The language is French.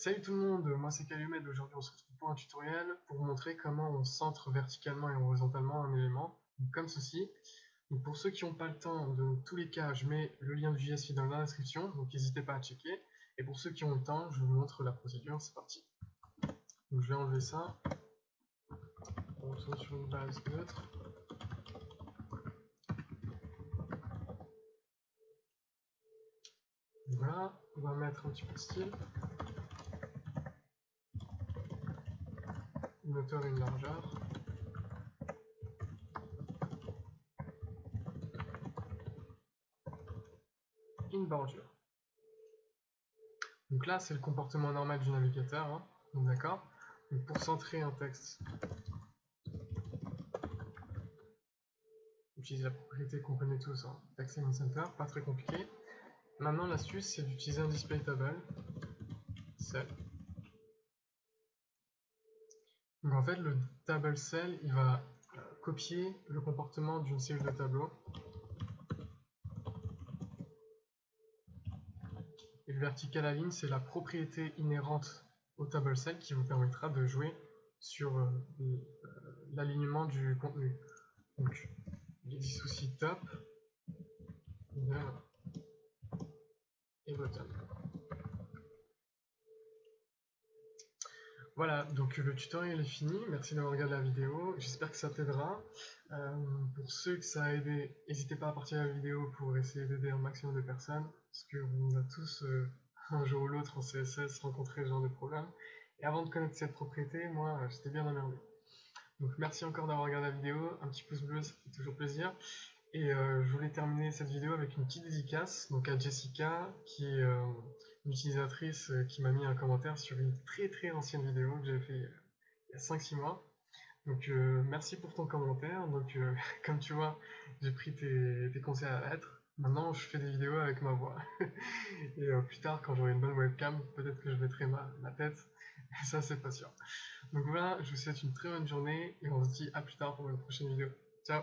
Salut tout le monde, moi c'est Calumet, aujourd'hui on se retrouve pour un tutoriel pour vous montrer comment on centre verticalement et horizontalement un élément, comme ceci. Donc pour ceux qui n'ont pas le temps, de tous les cas, je mets le lien du JS dans la description, donc n'hésitez pas à checker. Et pour ceux qui ont le temps, je vous montre la procédure, c'est parti. Donc je vais enlever ça. On retourne sur une base neutre. Voilà, on va mettre un petit peu de style. Une hauteur et une largeur. Une bordure. Donc là, c'est le comportement normal du navigateur, hein. d'accord Pour centrer un texte, utilise la propriété qu'on connaît tous, hein. text center, pas très compliqué. Maintenant, l'astuce, c'est d'utiliser un display table, donc en fait, le table cell, il va copier le comportement d'une série de tableaux. Et le vertical align, c'est la propriété inhérente au table cell qui vous permettra de jouer sur euh, l'alignement du contenu. Donc, il existe aussi top, Voilà, donc le tutoriel est fini, merci d'avoir regardé la vidéo, j'espère que ça t'aidera. Euh, pour ceux que ça a aidé, n'hésitez pas à partager la vidéo pour essayer d'aider un maximum de personnes, parce qu'on a tous, euh, un jour ou l'autre en CSS, rencontré ce genre de problème. Et avant de connaître cette propriété, moi, j'étais bien emmerdé. Donc merci encore d'avoir regardé la vidéo, un petit pouce bleu, ça fait toujours plaisir. Et euh, je voulais terminer cette vidéo avec une petite dédicace donc à Jessica, qui utilisatrice euh, qui m'a mis un commentaire sur une très très ancienne vidéo que j'avais fait euh, il y a 5-6 mois. Donc euh, merci pour ton commentaire. Donc comme tu vois, j'ai pris tes, conseils à l'être. Maintenant je fais des vidéos avec ma voix. et plus tard quand j'aurai une bonne webcam, peut-être que je mettrai ma, ma tête. Ça c'est pas sûr. Donc voilà, je vous souhaite une très bonne journée et on se dit à plus tard pour une prochaine vidéo. Ciao